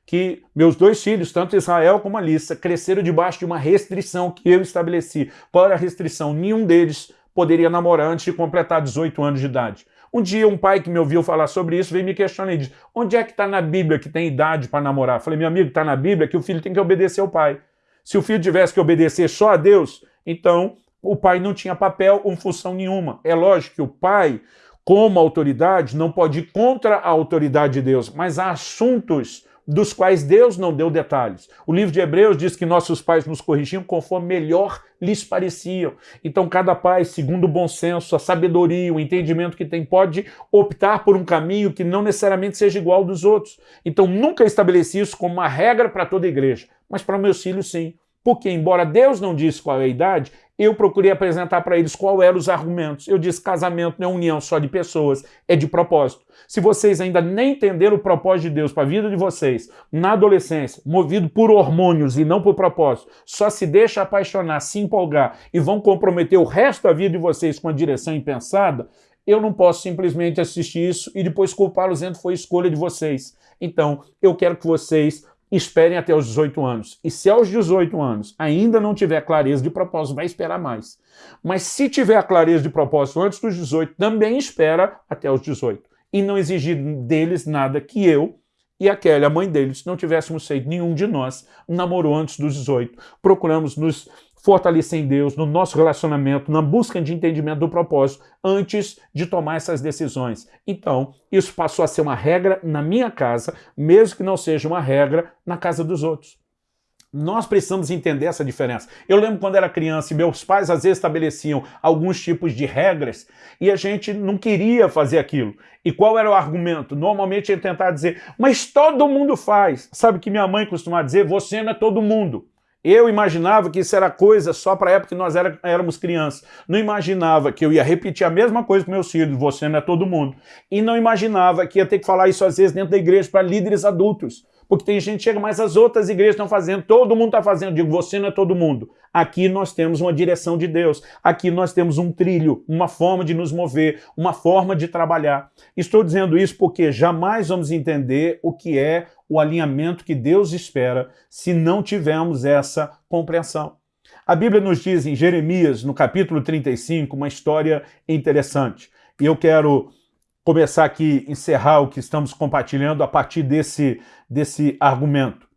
que meus dois filhos, tanto Israel como Alissa, cresceram debaixo de uma restrição que eu estabeleci. Era a restrição? Nenhum deles poderia namorar antes de completar 18 anos de idade. Um dia um pai que me ouviu falar sobre isso veio me questionar e disse, onde é que está na Bíblia que tem idade para namorar? Falei, meu amigo, está na Bíblia que o filho tem que obedecer ao pai. Se o filho tivesse que obedecer só a Deus, então o pai não tinha papel ou função nenhuma. É lógico que o pai, como autoridade, não pode ir contra a autoridade de Deus, mas há assuntos dos quais Deus não deu detalhes. O livro de Hebreus diz que nossos pais nos corrigiam conforme melhor lhes pareciam. Então cada pai, segundo o bom senso, a sabedoria, o entendimento que tem, pode optar por um caminho que não necessariamente seja igual ao dos outros. Então nunca estabeleci isso como uma regra para toda a igreja, mas para meus filhos sim. Porque, embora Deus não disse qual é a idade, eu procurei apresentar para eles qual eram os argumentos. Eu disse casamento não é união só de pessoas, é de propósito. Se vocês ainda nem entenderam o propósito de Deus para a vida de vocês, na adolescência, movido por hormônios e não por propósito, só se deixa apaixonar, se empolgar e vão comprometer o resto da vida de vocês com a direção impensada, eu não posso simplesmente assistir isso e depois culpá-los dizendo que foi escolha de vocês. Então, eu quero que vocês esperem até os 18 anos. E se aos 18 anos ainda não tiver clareza de propósito, vai esperar mais. Mas se tiver a clareza de propósito antes dos 18, também espera até os 18. E não exigir deles nada que eu e a Kelly, a mãe deles, não tivéssemos feito nenhum de nós namorou antes dos 18. Procuramos nos fortalecer em Deus, no nosso relacionamento, na busca de entendimento do propósito, antes de tomar essas decisões. Então, isso passou a ser uma regra na minha casa, mesmo que não seja uma regra na casa dos outros. Nós precisamos entender essa diferença. Eu lembro quando era criança e meus pais às vezes estabeleciam alguns tipos de regras e a gente não queria fazer aquilo. E qual era o argumento? Normalmente ele tentava dizer, mas todo mundo faz. Sabe que minha mãe costumava dizer, você não é todo mundo. Eu imaginava que isso era coisa só para a época que nós era, éramos crianças. Não imaginava que eu ia repetir a mesma coisa para meus filhos, você não é todo mundo. E não imaginava que ia ter que falar isso às vezes dentro da igreja para líderes adultos. Porque tem gente que chega, mas as outras igrejas estão fazendo, todo mundo está fazendo. Digo, você não é todo mundo. Aqui nós temos uma direção de Deus. Aqui nós temos um trilho, uma forma de nos mover, uma forma de trabalhar. Estou dizendo isso porque jamais vamos entender o que é o alinhamento que Deus espera se não tivermos essa compreensão. A Bíblia nos diz em Jeremias, no capítulo 35, uma história interessante. E eu quero começar aqui, encerrar o que estamos compartilhando a partir desse, desse argumento.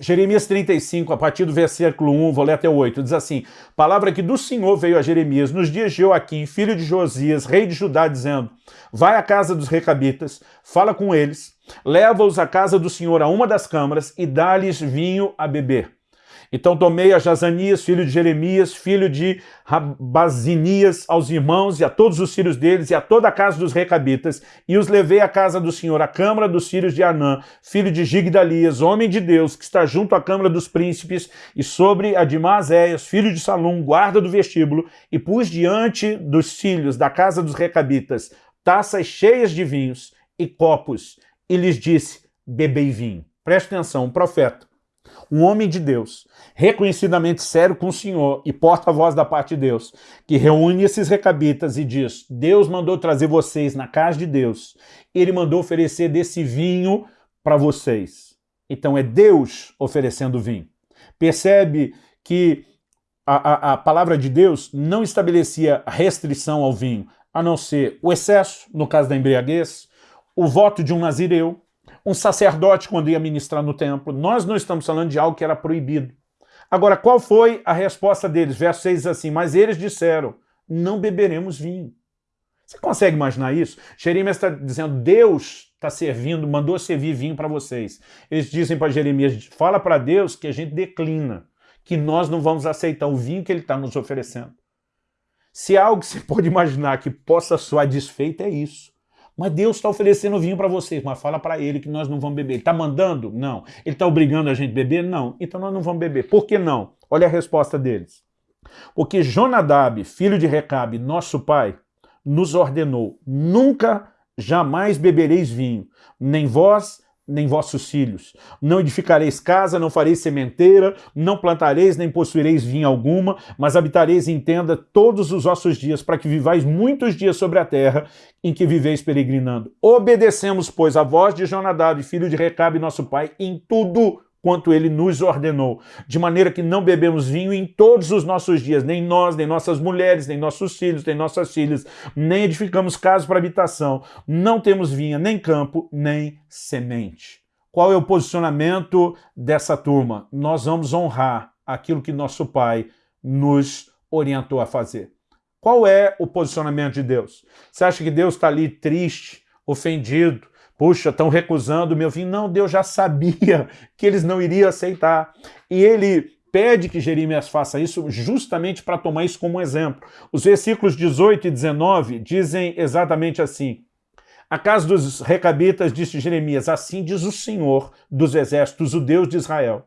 Jeremias 35, a partir do versículo 1, vou ler até o 8, diz assim, Palavra que do Senhor veio a Jeremias nos dias de Joaquim, filho de Josias, rei de Judá, dizendo, Vai à casa dos recabitas, fala com eles, leva-os à casa do Senhor a uma das câmaras e dá-lhes vinho a beber. Então tomei a Jazanias, filho de Jeremias, filho de Rabazinias, aos irmãos e a todos os filhos deles e a toda a casa dos recabitas, e os levei à casa do Senhor, à câmara dos filhos de Anã, filho de Gigdalias, homem de Deus, que está junto à câmara dos príncipes, e sobre a de Maazéias, filho de Salum, guarda do vestíbulo, e pus diante dos filhos da casa dos recabitas taças cheias de vinhos e copos, e lhes disse, bebei vinho. Preste atenção, um profeta um homem de Deus, reconhecidamente sério com o Senhor e porta-voz da parte de Deus, que reúne esses recabitas e diz, Deus mandou trazer vocês na casa de Deus, ele mandou oferecer desse vinho para vocês. Então é Deus oferecendo vinho. Percebe que a, a, a palavra de Deus não estabelecia restrição ao vinho, a não ser o excesso, no caso da embriaguez, o voto de um nazireu, um sacerdote quando ia ministrar no templo. Nós não estamos falando de algo que era proibido. Agora, qual foi a resposta deles? Verso 6 diz assim, mas eles disseram, não beberemos vinho. Você consegue imaginar isso? Jeremias está dizendo, Deus está servindo, mandou servir vinho para vocês. Eles dizem para Jeremias, fala para Deus que a gente declina, que nós não vamos aceitar o vinho que ele está nos oferecendo. Se há algo que você pode imaginar que possa soar desfeito, é isso. Mas Deus está oferecendo vinho para vocês, mas fala para ele que nós não vamos beber. Ele está mandando? Não. Ele está obrigando a gente a beber? Não. Então nós não vamos beber. Por que não? Olha a resposta deles. Porque Jonadab, filho de Recabe, nosso pai, nos ordenou, nunca, jamais bebereis vinho, nem vós, nem vossos filhos. Não edificareis casa, não fareis sementeira, não plantareis, nem possuireis vinha alguma, mas habitareis em tenda todos os vossos dias, para que vivais muitos dias sobre a terra em que viveis peregrinando. Obedecemos, pois, a voz de Jonadab, filho de Recabe, nosso pai, em tudo quanto ele nos ordenou, de maneira que não bebemos vinho em todos os nossos dias, nem nós, nem nossas mulheres, nem nossos filhos, nem nossas filhas, nem edificamos casas para habitação, não temos vinha, nem campo, nem semente. Qual é o posicionamento dessa turma? Nós vamos honrar aquilo que nosso pai nos orientou a fazer. Qual é o posicionamento de Deus? Você acha que Deus está ali triste, ofendido, puxa, estão recusando meu vinho? Não, Deus já sabia que eles não iriam aceitar. E ele pede que Jeremias faça isso justamente para tomar isso como exemplo. Os versículos 18 e 19 dizem exatamente assim, a casa dos recabitas, disse Jeremias, assim diz o Senhor dos exércitos, o Deus de Israel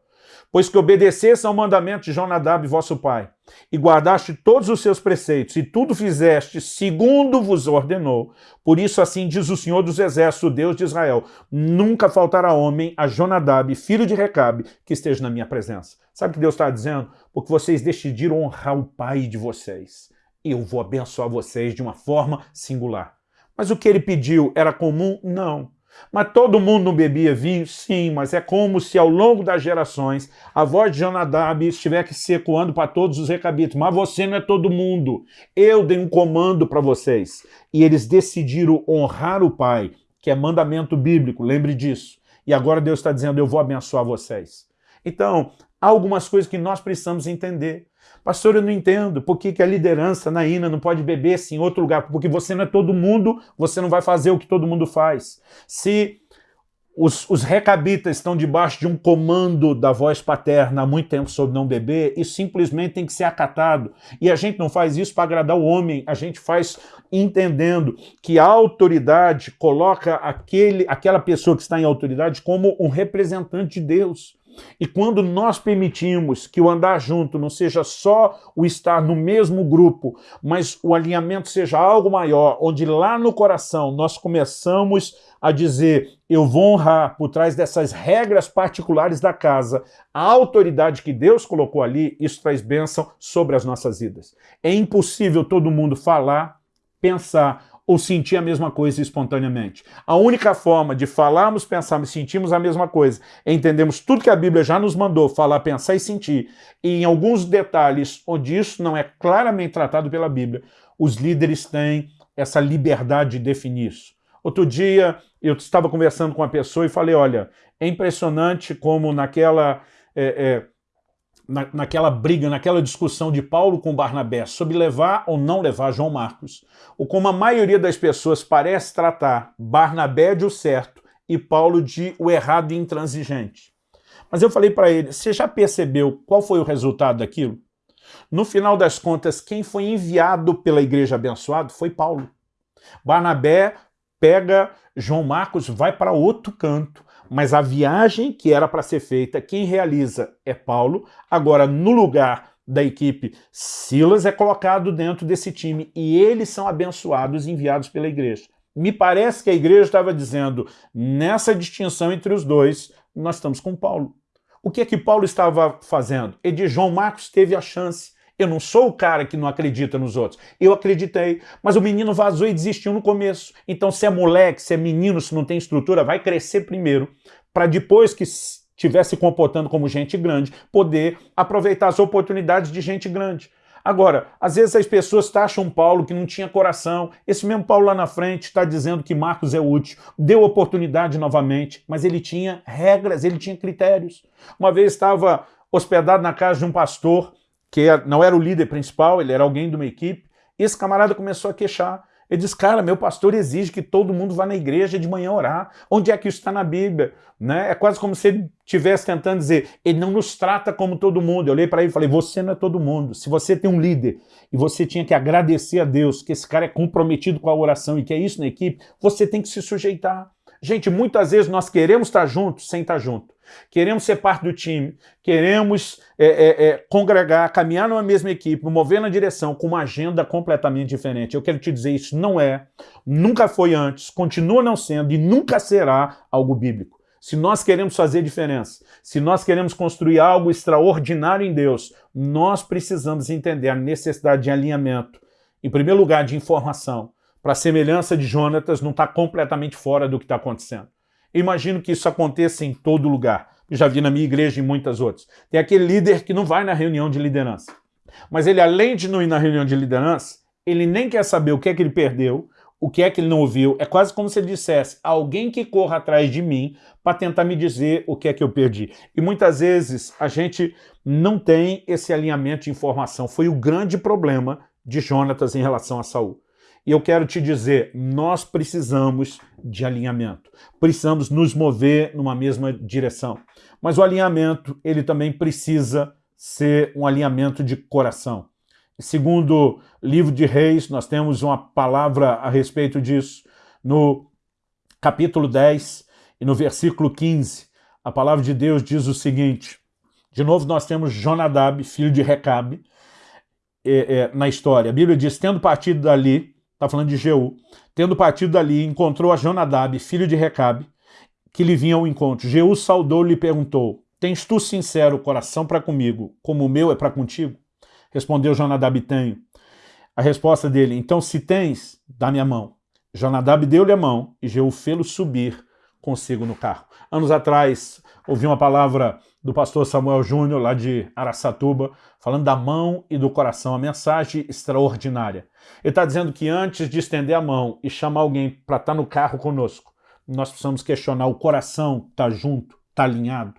pois que obedecesse ao mandamento de Jonadab, vosso pai, e guardaste todos os seus preceitos, e tudo fizeste segundo vos ordenou. Por isso assim diz o Senhor dos Exércitos, Deus de Israel, nunca faltará homem a Jonadab, filho de Recabe, que esteja na minha presença. Sabe o que Deus está dizendo? Porque vocês decidiram honrar o pai de vocês. Eu vou abençoar vocês de uma forma singular. Mas o que ele pediu era comum? Não. Mas todo mundo não bebia vinho? Sim, mas é como se ao longo das gerações a voz de Jonadab estivesse se ecoando para todos os recabitos. Mas você não é todo mundo. Eu dei um comando para vocês. E eles decidiram honrar o Pai, que é mandamento bíblico, lembre disso. E agora Deus está dizendo, eu vou abençoar vocês. Então, há algumas coisas que nós precisamos entender. Pastor, eu não entendo por que, que a liderança na INA não pode beber assim em outro lugar, porque você não é todo mundo, você não vai fazer o que todo mundo faz. Se os, os recabitas estão debaixo de um comando da voz paterna há muito tempo sobre não beber, isso simplesmente tem que ser acatado. E a gente não faz isso para agradar o homem, a gente faz entendendo que a autoridade coloca aquele, aquela pessoa que está em autoridade como um representante de Deus. E quando nós permitimos que o andar junto não seja só o estar no mesmo grupo, mas o alinhamento seja algo maior, onde lá no coração nós começamos a dizer eu vou honrar por trás dessas regras particulares da casa a autoridade que Deus colocou ali, isso traz bênção sobre as nossas vidas. É impossível todo mundo falar, pensar ou sentir a mesma coisa espontaneamente. A única forma de falarmos, pensarmos e sentirmos a mesma coisa é tudo que a Bíblia já nos mandou falar, pensar e sentir. E em alguns detalhes onde isso não é claramente tratado pela Bíblia, os líderes têm essa liberdade de definir isso. Outro dia eu estava conversando com uma pessoa e falei, olha, é impressionante como naquela... É, é, na, naquela briga, naquela discussão de Paulo com Barnabé sobre levar ou não levar João Marcos, ou como a maioria das pessoas parece tratar Barnabé de o certo e Paulo de o errado e intransigente. Mas eu falei para ele, você já percebeu qual foi o resultado daquilo? No final das contas, quem foi enviado pela igreja abençoado foi Paulo. Barnabé pega João Marcos, vai para outro canto, mas a viagem que era para ser feita, quem realiza é Paulo. Agora, no lugar da equipe, Silas é colocado dentro desse time e eles são abençoados e enviados pela igreja. Me parece que a igreja estava dizendo, nessa distinção entre os dois, nós estamos com Paulo. O que é que Paulo estava fazendo? Ele diz, João Marcos teve a chance, eu não sou o cara que não acredita nos outros. Eu acreditei, mas o menino vazou e desistiu no começo. Então se é moleque, se é menino, se não tem estrutura, vai crescer primeiro, para depois que estiver se comportando como gente grande, poder aproveitar as oportunidades de gente grande. Agora, às vezes as pessoas taxam Paulo que não tinha coração. Esse mesmo Paulo lá na frente está dizendo que Marcos é útil, deu oportunidade novamente, mas ele tinha regras, ele tinha critérios. Uma vez estava hospedado na casa de um pastor que não era o líder principal, ele era alguém de uma equipe, esse camarada começou a queixar. Ele diz, cara, meu pastor exige que todo mundo vá na igreja de manhã orar. Onde é que isso está na Bíblia? Né? É quase como se ele estivesse tentando dizer, ele não nos trata como todo mundo. Eu olhei para ele e falei, você não é todo mundo. Se você tem um líder e você tinha que agradecer a Deus que esse cara é comprometido com a oração e que é isso na equipe, você tem que se sujeitar. Gente, muitas vezes nós queremos estar juntos sem estar junto. Queremos ser parte do time, queremos é, é, é, congregar, caminhar numa mesma equipe, mover na direção com uma agenda completamente diferente. Eu quero te dizer, isso não é, nunca foi antes, continua não sendo e nunca será algo bíblico. Se nós queremos fazer diferença, se nós queremos construir algo extraordinário em Deus, nós precisamos entender a necessidade de alinhamento, em primeiro lugar de informação, para a semelhança de Jonatas não estar tá completamente fora do que está acontecendo. Imagino que isso aconteça em todo lugar. já vi na minha igreja e em muitas outras. Tem aquele líder que não vai na reunião de liderança. Mas ele, além de não ir na reunião de liderança, ele nem quer saber o que é que ele perdeu, o que é que ele não ouviu. É quase como se ele dissesse, alguém que corra atrás de mim para tentar me dizer o que é que eu perdi. E muitas vezes a gente não tem esse alinhamento de informação. Foi o grande problema de Jonatas em relação a Saul. E eu quero te dizer, nós precisamos de alinhamento. Precisamos nos mover numa mesma direção. Mas o alinhamento, ele também precisa ser um alinhamento de coração. Segundo livro de Reis, nós temos uma palavra a respeito disso. No capítulo 10 e no versículo 15, a palavra de Deus diz o seguinte, de novo nós temos Jonadab, filho de Recabe, é, é, na história. A Bíblia diz, tendo partido dali, está falando de Jeú, tendo partido dali, encontrou a Jonadab, filho de Recabe, que lhe vinha ao encontro. Jeú saudou-lhe e perguntou, tens tu sincero coração para comigo, como o meu é para contigo? Respondeu Jonadab, tenho. A resposta dele, então se tens, dá-me a mão. Jonadab deu-lhe a mão e Jeú fê-lo subir consigo no carro. Anos atrás, ouvi uma palavra do pastor Samuel Júnior, lá de Araçatuba, falando da mão e do coração, a mensagem extraordinária. Ele está dizendo que antes de estender a mão e chamar alguém para estar tá no carro conosco, nós precisamos questionar o coração está junto, está alinhado.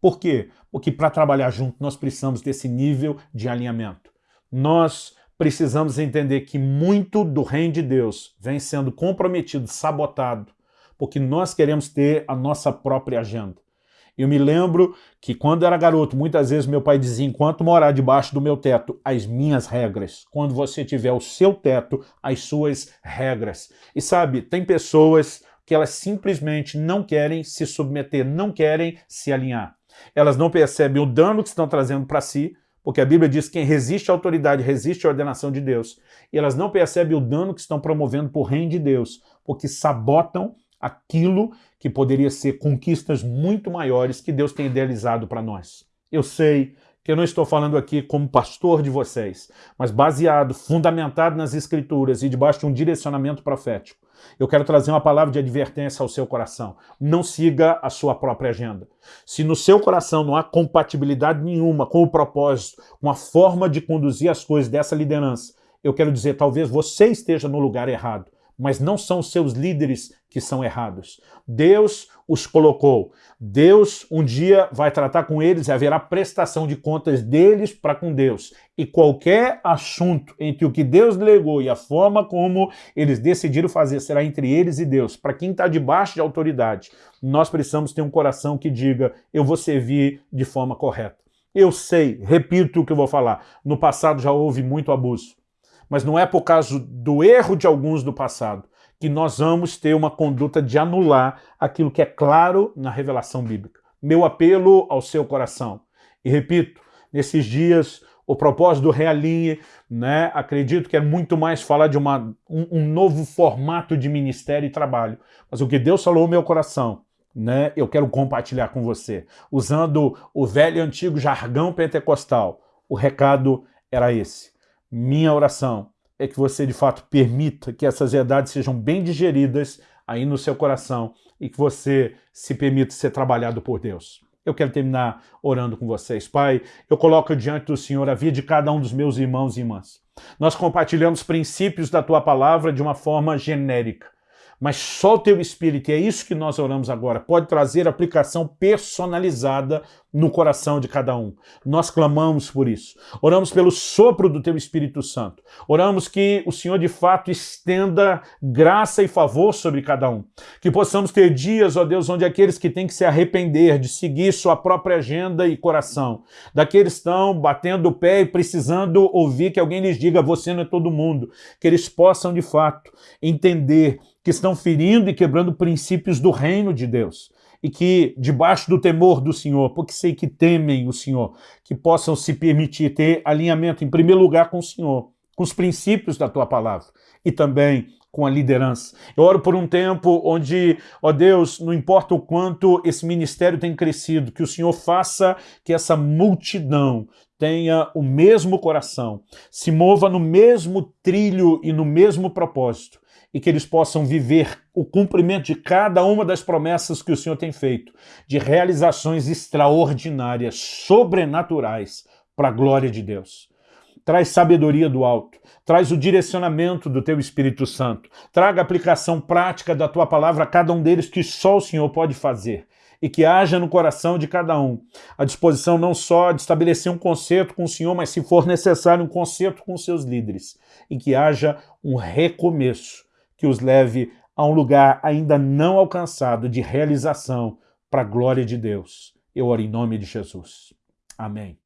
Por quê? Porque para trabalhar junto nós precisamos desse nível de alinhamento. Nós precisamos entender que muito do reino de Deus vem sendo comprometido, sabotado, porque nós queremos ter a nossa própria agenda. Eu me lembro que quando era garoto, muitas vezes meu pai dizia, enquanto morar debaixo do meu teto, as minhas regras. Quando você tiver o seu teto, as suas regras. E sabe, tem pessoas que elas simplesmente não querem se submeter, não querem se alinhar elas não percebem o dano que estão trazendo para si, porque a Bíblia diz que quem resiste à autoridade resiste à ordenação de Deus. E elas não percebem o dano que estão promovendo por reino de Deus, porque sabotam aquilo que poderia ser conquistas muito maiores que Deus tem idealizado para nós. Eu sei que eu não estou falando aqui como pastor de vocês, mas baseado, fundamentado nas Escrituras e debaixo de um direcionamento profético. Eu quero trazer uma palavra de advertência ao seu coração. Não siga a sua própria agenda. Se no seu coração não há compatibilidade nenhuma com o propósito, com a forma de conduzir as coisas dessa liderança, eu quero dizer, talvez você esteja no lugar errado mas não são os seus líderes que são errados. Deus os colocou. Deus um dia vai tratar com eles e haverá prestação de contas deles para com Deus. E qualquer assunto entre o que Deus delegou e a forma como eles decidiram fazer será entre eles e Deus. Para quem está debaixo de autoridade, nós precisamos ter um coração que diga, eu vou servir de forma correta. Eu sei, repito o que eu vou falar, no passado já houve muito abuso mas não é por causa do erro de alguns do passado que nós vamos ter uma conduta de anular aquilo que é claro na revelação bíblica. Meu apelo ao seu coração. E repito, nesses dias, o propósito do Realinhe, né, acredito que é muito mais falar de uma, um, um novo formato de ministério e trabalho. Mas o que Deus falou no meu coração, né, eu quero compartilhar com você. Usando o velho e antigo jargão pentecostal, o recado era esse. Minha oração é que você, de fato, permita que essas verdades sejam bem digeridas aí no seu coração e que você se permita ser trabalhado por Deus. Eu quero terminar orando com vocês. Pai, eu coloco diante do Senhor a vida de cada um dos meus irmãos e irmãs. Nós compartilhamos princípios da Tua Palavra de uma forma genérica mas só o teu Espírito, e é isso que nós oramos agora, pode trazer aplicação personalizada no coração de cada um. Nós clamamos por isso. Oramos pelo sopro do teu Espírito Santo. Oramos que o Senhor de fato estenda graça e favor sobre cada um. Que possamos ter dias, ó Deus, onde aqueles que têm que se arrepender de seguir sua própria agenda e coração, daqueles que estão batendo o pé e precisando ouvir que alguém lhes diga, você não é todo mundo, que eles possam de fato entender que estão ferindo e quebrando princípios do reino de Deus e que, debaixo do temor do Senhor, porque sei que temem o Senhor, que possam se permitir ter alinhamento, em primeiro lugar, com o Senhor, com os princípios da Tua Palavra e também com a liderança. Eu oro por um tempo onde, ó Deus, não importa o quanto esse ministério tem crescido, que o Senhor faça que essa multidão tenha o mesmo coração, se mova no mesmo trilho e no mesmo propósito, e que eles possam viver o cumprimento de cada uma das promessas que o Senhor tem feito, de realizações extraordinárias, sobrenaturais, para a glória de Deus. Traz sabedoria do alto, traz o direcionamento do teu Espírito Santo, traga aplicação prática da tua palavra a cada um deles que só o Senhor pode fazer e que haja no coração de cada um a disposição não só de estabelecer um concerto com o Senhor, mas se for necessário um concerto com seus líderes e que haja um recomeço que os leve a um lugar ainda não alcançado de realização para a glória de Deus. Eu oro em nome de Jesus. Amém.